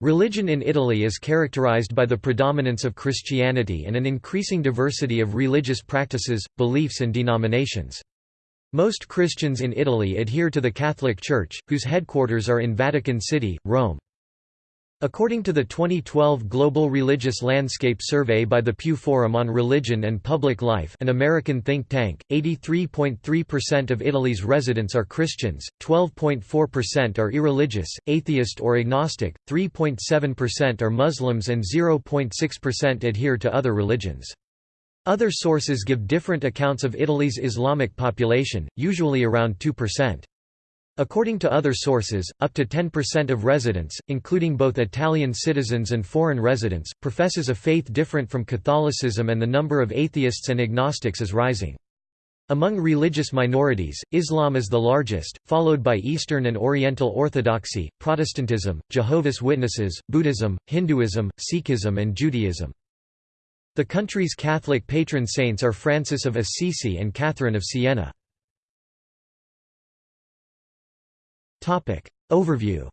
Religion in Italy is characterized by the predominance of Christianity and an increasing diversity of religious practices, beliefs and denominations. Most Christians in Italy adhere to the Catholic Church, whose headquarters are in Vatican City, Rome. According to the 2012 Global Religious Landscape Survey by the Pew Forum on Religion and Public Life an American think tank, 83.3% of Italy's residents are Christians, 12.4% are irreligious, atheist or agnostic, 3.7% are Muslims and 0.6% adhere to other religions. Other sources give different accounts of Italy's Islamic population, usually around 2%. According to other sources, up to 10% of residents, including both Italian citizens and foreign residents, professes a faith different from Catholicism and the number of atheists and agnostics is rising. Among religious minorities, Islam is the largest, followed by Eastern and Oriental Orthodoxy, Protestantism, Jehovah's Witnesses, Buddhism, Hinduism, Sikhism and Judaism. The country's Catholic patron saints are Francis of Assisi and Catherine of Siena. Overview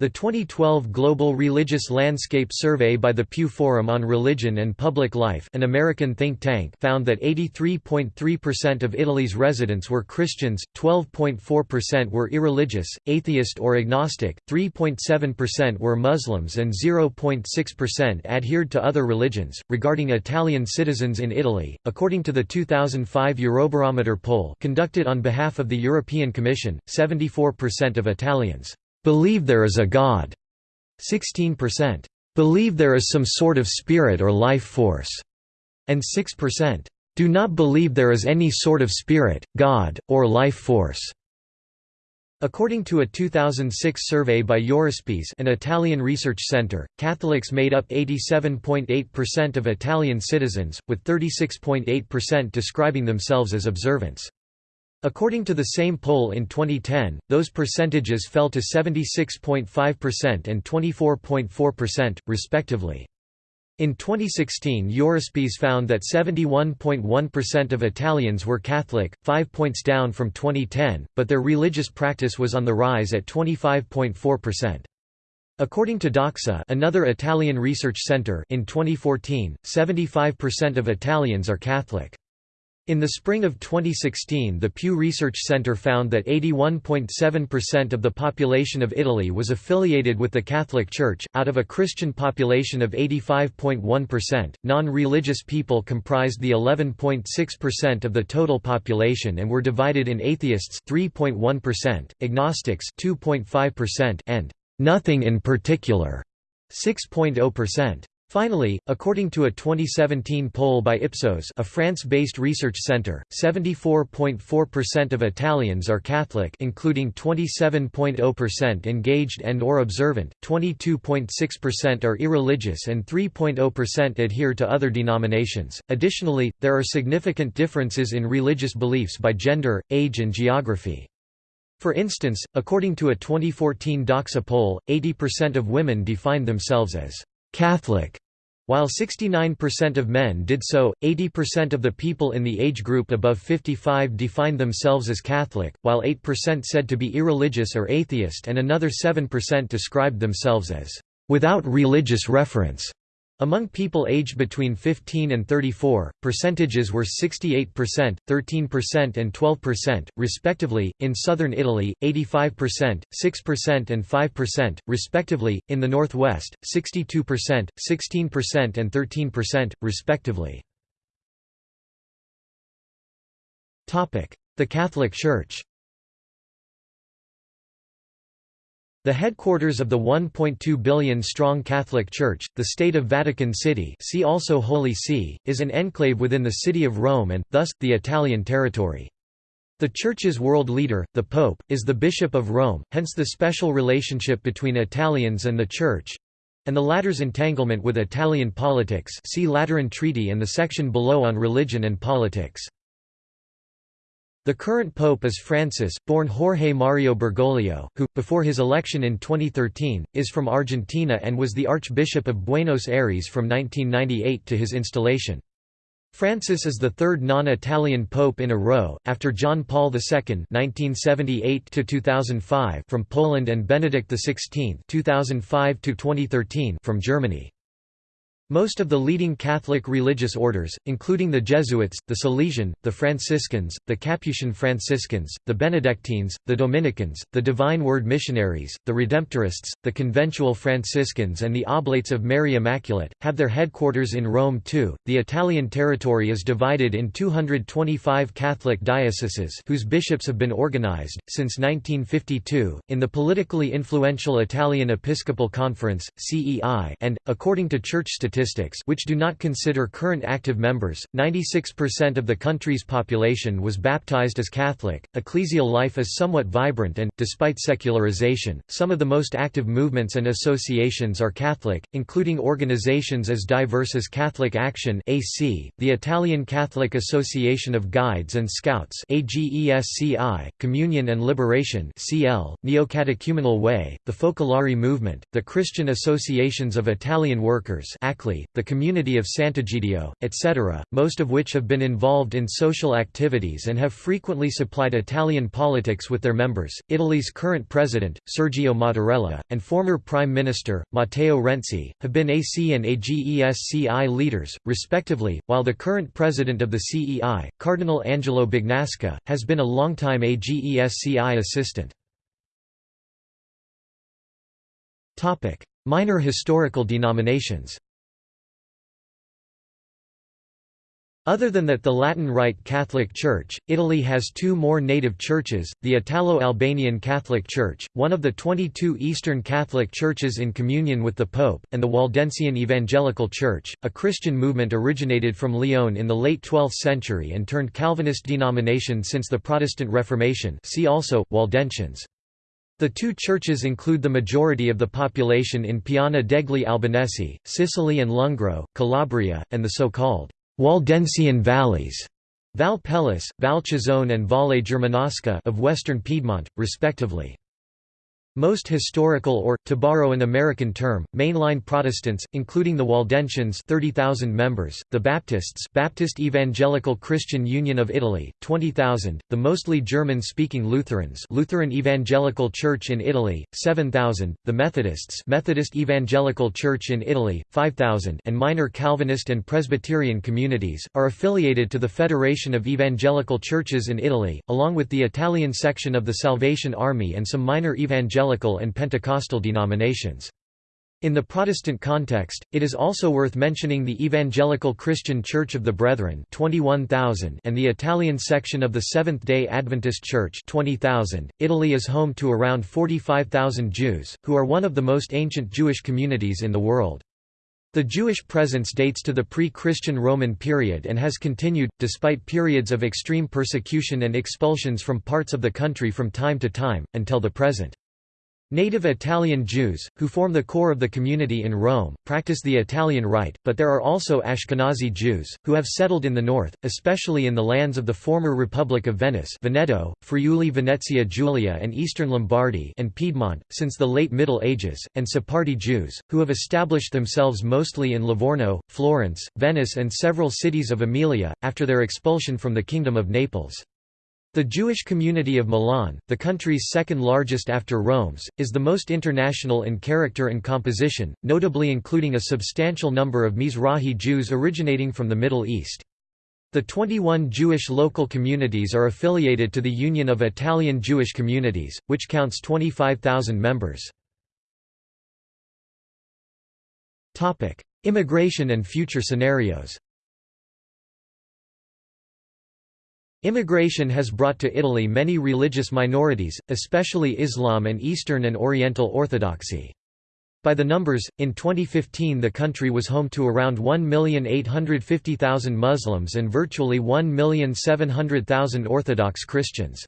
The 2012 Global Religious Landscape Survey by the Pew Forum on Religion and Public Life an American think tank found that 83.3% of Italy's residents were Christians, 12.4% were irreligious, atheist or agnostic, 3.7% were Muslims and 0.6% adhered to other religions. Regarding Italian citizens in Italy, according to the 2005 Eurobarometer poll conducted on behalf of the European Commission, 74% of Italians believe there is a God. 16% believe there is some sort of spirit or life force, and 6% do not believe there is any sort of spirit, God, or life force. According to a 2006 survey by Eurispes an Italian research center, Catholics made up 87.8% of Italian citizens, with 36.8% describing themselves as observants. According to the same poll in 2010, those percentages fell to 76.5% and 24.4%, respectively. In 2016 Eurispes found that 71.1% of Italians were Catholic, 5 points down from 2010, but their religious practice was on the rise at 25.4%. According to Doxa another Italian research center in 2014, 75% of Italians are Catholic. In the spring of 2016 the Pew Research Center found that 81.7% of the population of Italy was affiliated with the Catholic Church, out of a Christian population of 85.1%, non-religious people comprised the 11.6% of the total population and were divided in atheists 3.1%, agnostics 2.5% and «nothing in particular» 6.0%. Finally, according to a 2017 poll by Ipsos a France-based research center, 74.4% of Italians are Catholic including 27.0% engaged and or observant, 22.6% are irreligious and 3.0% adhere to other denominations. Additionally, there are significant differences in religious beliefs by gender, age and geography. For instance, according to a 2014 Doxa poll, 80% of women define themselves as Catholic. While 69% of men did so, 80% of the people in the age group above 55 defined themselves as Catholic, while 8% said to be irreligious or atheist and another 7% described themselves as without religious reference. Among people aged between 15 and 34, percentages were 68%, 13% and 12%, respectively, in southern Italy, 85%, 6% and 5%, respectively, in the northwest, 62%, 16% and 13%, respectively. The Catholic Church The headquarters of the 1.2 billion-strong Catholic Church, the State of Vatican City see also Holy See, is an enclave within the city of Rome and, thus, the Italian territory. The Church's world leader, the Pope, is the Bishop of Rome, hence the special relationship between Italians and the Church—and the latter's entanglement with Italian politics see Lateran Treaty and the section below on religion and politics. The current pope is Francis, born Jorge Mario Bergoglio, who, before his election in 2013, is from Argentina and was the Archbishop of Buenos Aires from 1998 to his installation. Francis is the third non-Italian pope in a row, after John Paul II (1978–2005) from Poland and Benedict XVI (2005–2013) from Germany. Most of the leading Catholic religious orders, including the Jesuits, the Salesian, the Franciscans, the Capuchin Franciscans, the Benedictines, the Dominicans, the Divine Word Missionaries, the Redemptorists, the Conventual Franciscans, and the Oblates of Mary Immaculate, have their headquarters in Rome too. The Italian territory is divided in 225 Catholic dioceses whose bishops have been organized, since 1952, in the politically influential Italian Episcopal Conference, CEI, and, according to church statistics, statistics which do not consider current active members, 96% of the country's population was baptized as Catholic. Ecclesial life is somewhat vibrant and, despite secularization, some of the most active movements and associations are Catholic, including organizations as diverse as Catholic Action AC, the Italian Catholic Association of Guides and Scouts AGESCI, Communion and Liberation CL, Neocatechumenal Way, the Focolari Movement, the Christian Associations of Italian Workers the community of Sant'Egidio, etc., most of which have been involved in social activities and have frequently supplied Italian politics with their members. Italy's current president, Sergio Mattarella, and former Prime Minister, Matteo Renzi, have been AC and AGESCI leaders, respectively, while the current president of the CEI, Cardinal Angelo Bagnasco, has been a longtime AGESCI assistant. Minor historical denominations Other than that the Latin Rite Catholic Church, Italy has two more native churches, the Italo-Albanian Catholic Church, one of the 22 Eastern Catholic churches in communion with the Pope, and the Waldensian Evangelical Church, a Christian movement originated from Lyon in the late 12th century and turned Calvinist denomination since the Protestant Reformation see also, Waldensians. The two churches include the majority of the population in Piana degli Albanesi, Sicily and Lungro, Calabria, and the so-called Waldensian valleys Val Pellice, Val Chisone and Valle Germanasca of western Piedmont, respectively. Most historical or, to borrow an American term, mainline Protestants, including the Waldensians 30,000 members, the Baptists Baptist Evangelical Christian Union of Italy, 20,000, the mostly German-speaking Lutherans Lutheran Evangelical Church in Italy, 7,000, the Methodists Methodist Evangelical Church in Italy, 5,000 and minor Calvinist and Presbyterian communities, are affiliated to the Federation of Evangelical Churches in Italy, along with the Italian section of the Salvation Army and some minor evangelical evangelical and Pentecostal denominations. In the Protestant context, it is also worth mentioning the Evangelical Christian Church of the Brethren 21,000 and the Italian section of the Seventh-day Adventist Church 20,000. Italy is home to around 45,000 Jews, who are one of the most ancient Jewish communities in the world. The Jewish presence dates to the pre-Christian Roman period and has continued, despite periods of extreme persecution and expulsions from parts of the country from time to time, until the present. Native Italian Jews, who form the core of the community in Rome, practice the Italian Rite, but there are also Ashkenazi Jews, who have settled in the north, especially in the lands of the former Republic of Venice Veneto, Friuli Venezia Giulia and eastern Lombardy and Piedmont, since the late Middle Ages, and Sephardi Jews, who have established themselves mostly in Livorno, Florence, Venice and several cities of Emilia, after their expulsion from the Kingdom of Naples. The Jewish community of Milan, the country's second largest after Rome's, is the most international in character and composition, notably including a substantial number of Mizrahi Jews originating from the Middle East. The 21 Jewish local communities are affiliated to the Union of Italian Jewish Communities, which counts 25,000 members. Immigration and future scenarios Immigration has brought to Italy many religious minorities, especially Islam and Eastern and Oriental Orthodoxy. By the numbers, in 2015 the country was home to around 1,850,000 Muslims and virtually 1,700,000 Orthodox Christians.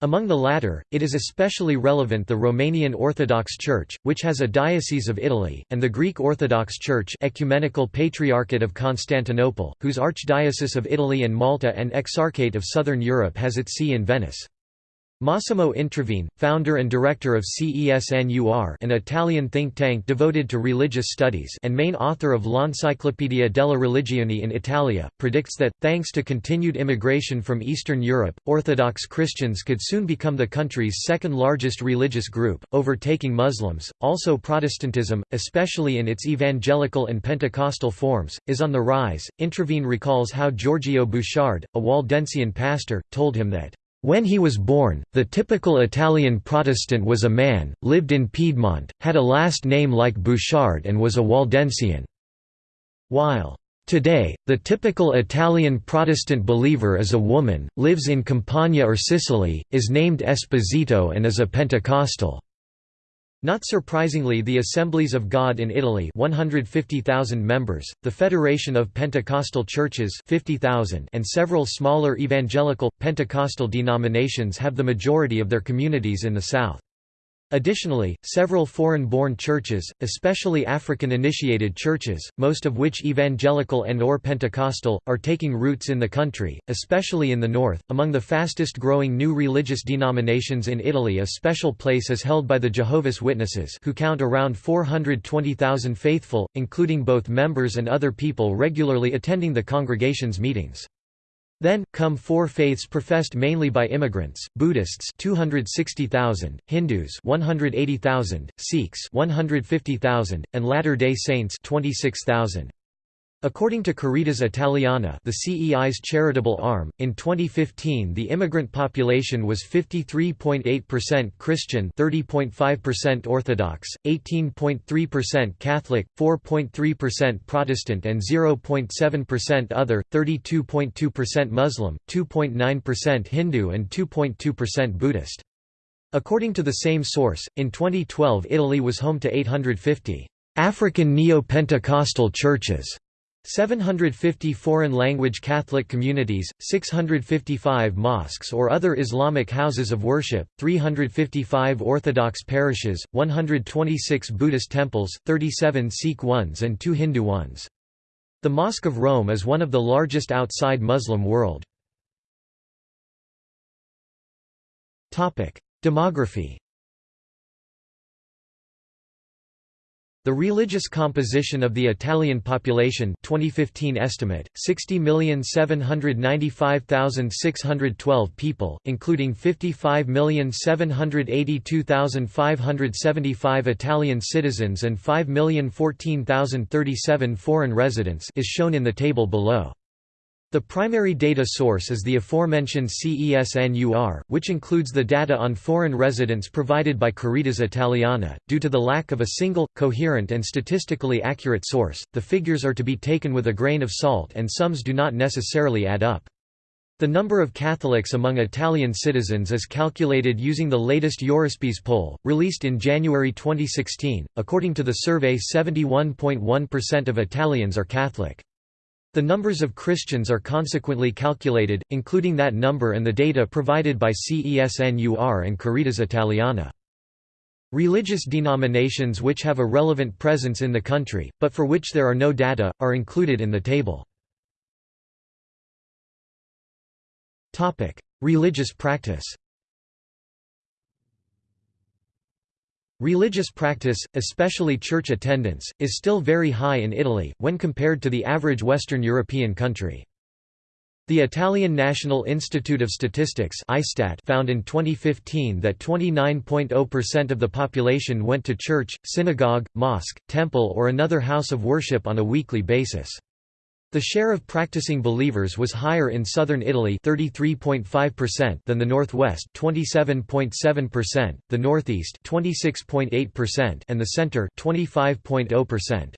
Among the latter, it is especially relevant the Romanian Orthodox Church, which has a Diocese of Italy, and the Greek Orthodox Church Ecumenical Patriarchate of Constantinople, whose Archdiocese of Italy and Malta and Exarchate of Southern Europe has its see in Venice. Massimo Introvigne, founder and director of CESNUR an Italian think tank devoted to religious studies and main author of L'Enciclopedia della Religione in Italia, predicts that, thanks to continued immigration from Eastern Europe, Orthodox Christians could soon become the country's second largest religious group, overtaking Muslims. Also Protestantism, especially in its evangelical and Pentecostal forms, is on the rise. Introvigne recalls how Giorgio Bouchard, a Waldensian pastor, told him that when he was born, the typical Italian Protestant was a man, lived in Piedmont, had a last name like Bouchard and was a Waldensian. While Today, the typical Italian Protestant believer is a woman, lives in Campania or Sicily, is named Esposito and is a Pentecostal. Not surprisingly the Assemblies of God in Italy 150,000 members, the Federation of Pentecostal Churches 50,000 and several smaller evangelical, Pentecostal denominations have the majority of their communities in the south. Additionally, several foreign-born churches, especially African-initiated churches, most of which evangelical and or Pentecostal, are taking roots in the country, especially in the north. Among the fastest-growing new religious denominations in Italy a special place is held by the Jehovah's Witnesses who count around 420,000 faithful, including both members and other people regularly attending the congregation's meetings. Then, come four faiths professed mainly by immigrants, Buddhists 260,000, Hindus 180,000, Sikhs 150,000, and Latter-day Saints 26,000. According to Caritas Italiana the CEI's charitable arm, in 2015 the immigrant population was 53.8% Christian 30.5% Orthodox, 18.3% Catholic, 4.3% Protestant and 0.7% other, 32.2% Muslim, 2.9% Hindu and 2.2% Buddhist. According to the same source, in 2012 Italy was home to 850 African Neo-Pentecostal churches 750 foreign-language Catholic communities, 655 mosques or other Islamic houses of worship, 355 Orthodox parishes, 126 Buddhist temples, 37 Sikh ones and 2 Hindu ones. The Mosque of Rome is one of the largest outside Muslim world. Demography The religious composition of the Italian population 2015 estimate, 60,795,612 people, including 55,782,575 Italian citizens and 5,014,037 foreign residents is shown in the table below. The primary data source is the aforementioned CESNUR, which includes the data on foreign residents provided by Caritas Italiana. Due to the lack of a single, coherent, and statistically accurate source, the figures are to be taken with a grain of salt and sums do not necessarily add up. The number of Catholics among Italian citizens is calculated using the latest Eurispes poll, released in January 2016. According to the survey, 71.1% of Italians are Catholic. The numbers of Christians are consequently calculated, including that number and the data provided by CESNUR and Caritas Italiana. Religious denominations which have a relevant presence in the country, but for which there are no data, are included in the table. Religious practice Religious practice, especially church attendance, is still very high in Italy, when compared to the average Western European country. The Italian National Institute of Statistics found in 2015 that 29.0% of the population went to church, synagogue, mosque, temple or another house of worship on a weekly basis. The share of practicing believers was higher in southern Italy 33.5% than the northwest 27.7%, the northeast 26.8% and the center 25.0%.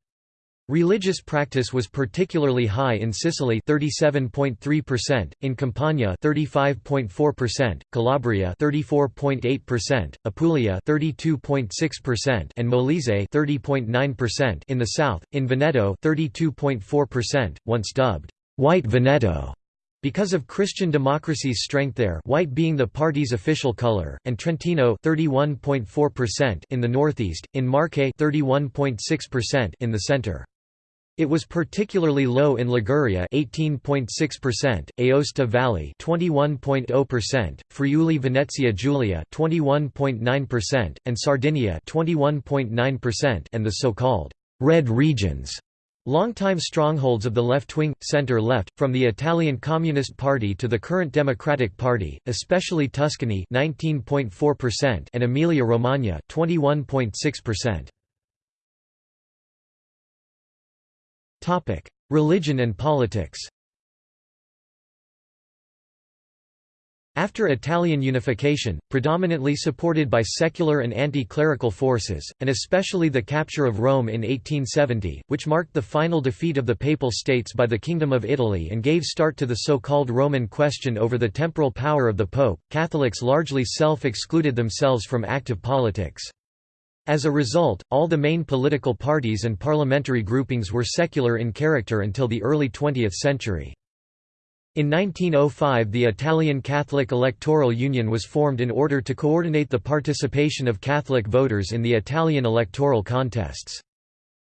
Religious practice was particularly high in Sicily 37.3%, in Campania 35.4%, Calabria 34.8%, Apulia 32.6% and Molise 30.9% in the south, in Veneto 32.4%, once dubbed White Veneto because of Christian democracy's strength there white being the party's official color, and Trentino 31.4% in the northeast, in Marche 31.6% in the center. It was particularly low in Liguria 18.6%, Aosta Valley 21.0%, Friuli Venezia Giulia 21.9%, and Sardinia 21.9% and the so-called red regions. Longtime strongholds of the left-wing, centre-left, from the Italian Communist Party to the current Democratic Party, especially Tuscany 19.4% and Emilia-Romagna 21.6%. Religion and politics After Italian unification, predominantly supported by secular and anti-clerical forces, and especially the capture of Rome in 1870, which marked the final defeat of the Papal States by the Kingdom of Italy and gave start to the so-called Roman question over the temporal power of the Pope, Catholics largely self-excluded themselves from active politics. As a result, all the main political parties and parliamentary groupings were secular in character until the early 20th century. In 1905 the Italian Catholic Electoral Union was formed in order to coordinate the participation of Catholic voters in the Italian electoral contests.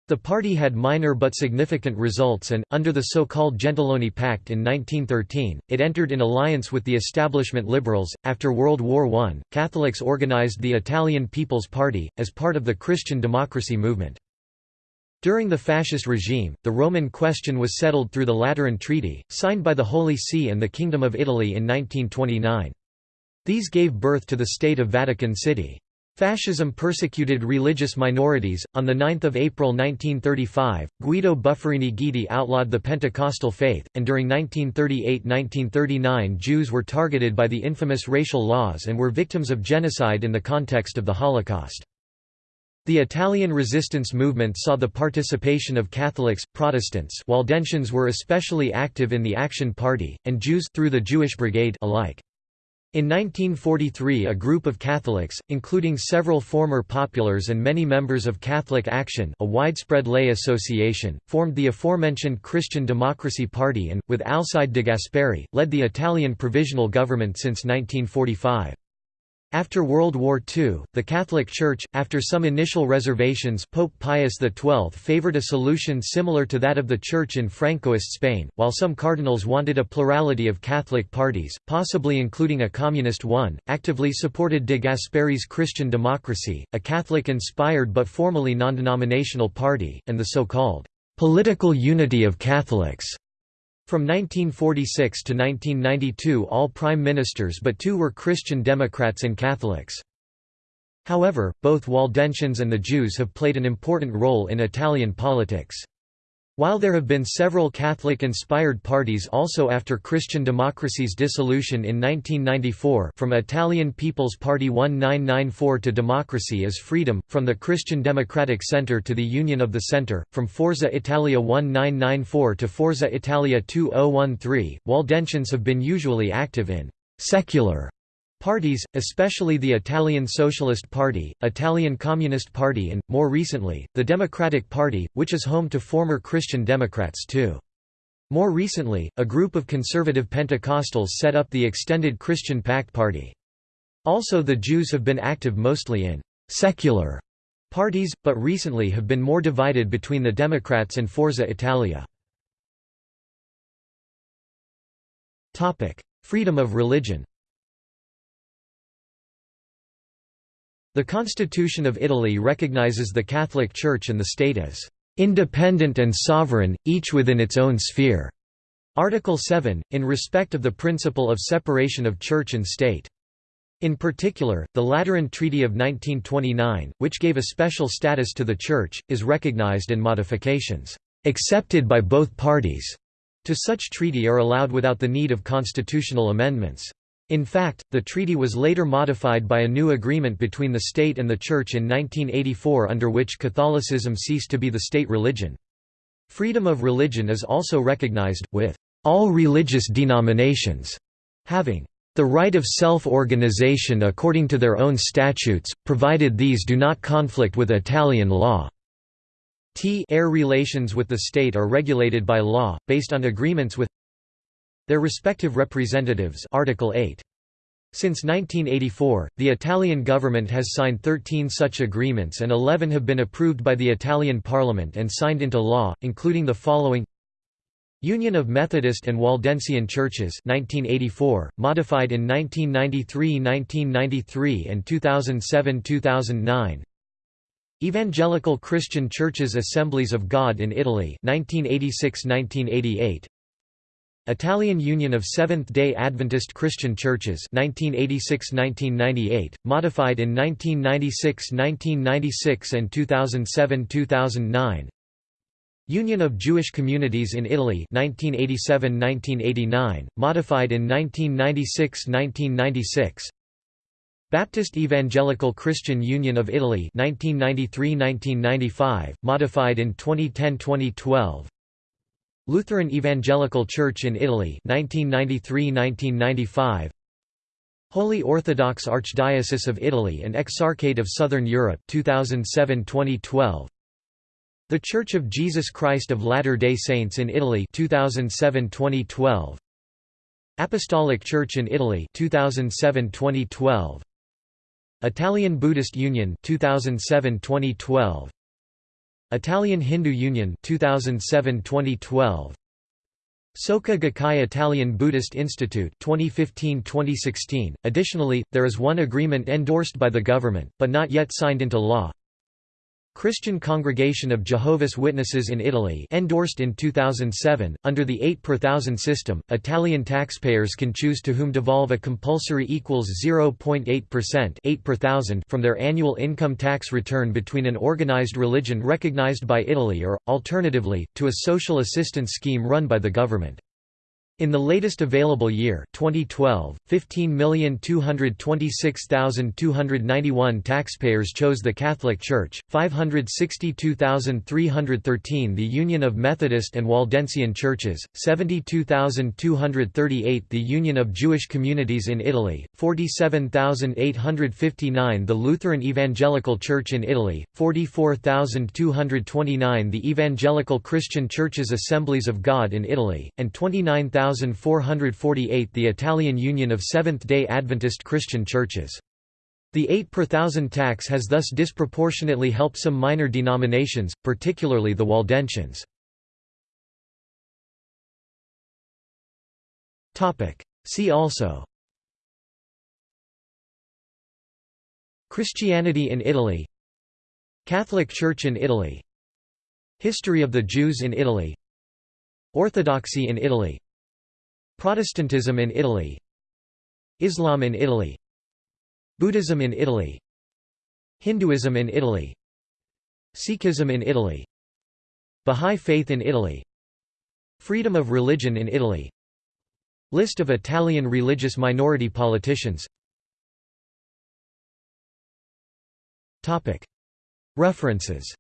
The party had minor but significant results and, under the so-called Gentiloni Pact in 1913, it entered in alliance with the establishment liberals. After World War I, Catholics organized the Italian People's Party, as part of the Christian democracy movement. During the fascist regime, the Roman question was settled through the Lateran Treaty, signed by the Holy See and the Kingdom of Italy in 1929. These gave birth to the State of Vatican City. Fascism persecuted religious minorities. On 9 April 1935, Guido Buffarini Guidi outlawed the Pentecostal faith, and during 1938–1939 Jews were targeted by the infamous racial laws and were victims of genocide in the context of the Holocaust. The Italian resistance movement saw the participation of Catholics, Protestants Waldensians were especially active in the Action Party, and Jews through the Jewish Brigade alike. In 1943 a group of Catholics, including several former populars and many members of Catholic Action a widespread lay association, formed the aforementioned Christian Democracy Party and, with Alcide de Gasperi, led the Italian provisional government since 1945. After World War II, the Catholic Church, after some initial reservations Pope Pius XII favored a solution similar to that of the Church in Francoist Spain, while some cardinals wanted a plurality of Catholic parties, possibly including a communist one, actively supported de Gasperi's Christian Democracy, a Catholic-inspired but formally non-denominational party, and the so-called «political unity of Catholics» From 1946 to 1992 all prime ministers but two were Christian Democrats and Catholics. However, both Waldensians and the Jews have played an important role in Italian politics. While there have been several Catholic-inspired parties also after Christian Democracy's dissolution in 1994 from Italian People's Party 1994 to Democracy is Freedom, from the Christian Democratic Center to the Union of the Center, from Forza Italia 1994 to Forza Italia 2013, Waldensians have been usually active in «secular» Parties, especially the Italian Socialist Party, Italian Communist Party and, more recently, the Democratic Party, which is home to former Christian Democrats too. More recently, a group of conservative Pentecostals set up the extended Christian Pact Party. Also the Jews have been active mostly in «secular» parties, but recently have been more divided between the Democrats and Forza Italia. Freedom of religion The Constitution of Italy recognizes the Catholic Church and the state as independent and sovereign, each within its own sphere. Article 7, in respect of the principle of separation of church and state. In particular, the Lateran Treaty of 1929, which gave a special status to the Church, is recognized and modifications, accepted by both parties, to such treaty are allowed without the need of constitutional amendments. In fact, the treaty was later modified by a new agreement between the state and the Church in 1984 under which Catholicism ceased to be the state religion. Freedom of religion is also recognized, with all religious denominations having the right of self-organization according to their own statutes, provided these do not conflict with Italian law. T air relations with the state are regulated by law, based on agreements with their respective representatives Article 8. Since 1984, the Italian government has signed 13 such agreements and 11 have been approved by the Italian parliament and signed into law, including the following. Union of Methodist and Waldensian Churches 1984, modified in 1993–1993 and 2007–2009 Evangelical Christian Churches Assemblies of God in Italy 1986–1988 Italian Union of Seventh-day Adventist Christian Churches 1986–1998, modified in 1996–1996 and 2007–2009 Union of Jewish Communities in Italy 1987–1989, modified in 1996–1996 Baptist Evangelical Christian Union of Italy 1993–1995, modified in 2010–2012 Lutheran Evangelical Church in Italy 1993–1995 Holy Orthodox Archdiocese of Italy and Exarchate of Southern Europe 2007–2012 The Church of Jesus Christ of Latter-day Saints in Italy 2007–2012 Apostolic Church in Italy 2007–2012 Italian Buddhist Union 2007–2012 Italian Hindu Union 2007-2012 Soka Gakkai Italian Buddhist Institute 2015-2016 Additionally there is one agreement endorsed by the government but not yet signed into law Christian Congregation of Jehovah's Witnesses in Italy endorsed in 2007. Under the 8 per thousand system, Italian taxpayers can choose to whom devolve a compulsory equals 0.8% 8 per thousand from their annual income tax return between an organized religion recognized by Italy or, alternatively, to a social assistance scheme run by the government. In the latest available year 2012, 15,226,291 taxpayers chose the Catholic Church, 562,313 the Union of Methodist and Waldensian Churches, 72,238 the Union of Jewish Communities in Italy, 47,859 the Lutheran Evangelical Church in Italy, 44,229 the Evangelical Christian Churches Assemblies of God in Italy, and 29,000 1448 the Italian Union of Seventh-day Adventist Christian Churches. The 8 per thousand tax has thus disproportionately helped some minor denominations, particularly the Waldensians. See also. Christianity in Italy. Catholic Church in Italy. History of the Jews in Italy. Orthodoxy in Italy Protestantism in Italy. Islam in Italy. Buddhism in Italy. Hinduism in Italy. Sikhism in Italy. Bahá'í Faith in Italy. Freedom of religion in Italy. List of Italian religious minority politicians. References